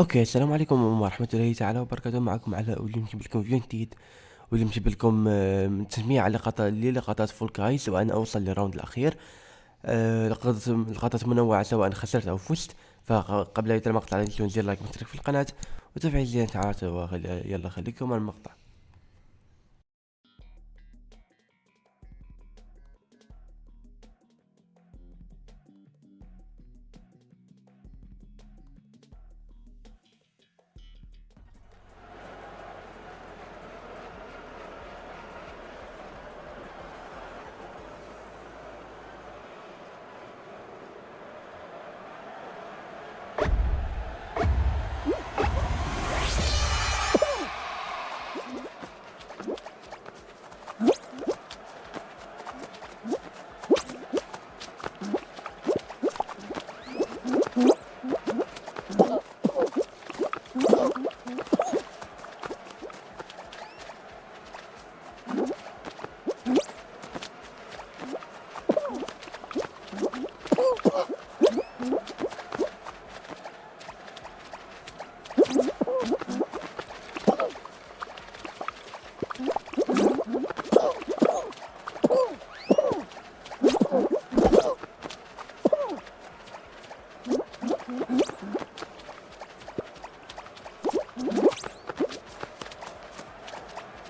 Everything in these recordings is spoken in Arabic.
أوكي السلام عليكم ورحمة الله تعالى وبركاته. معكم على واليوم نجيب لكم فيديو جديد واليوم نجيب لكم تجميع لقطات للقطات Fall Guys وأنا أوصل لل round الأخير. آه، لقطات منوعة سواء خسرت أو فزت. فقبل اي المقطع لا تنسون زر like واشتراك في القناة وتفعيل زر الاشعارات يلا خليكم المقطع.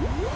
Woo!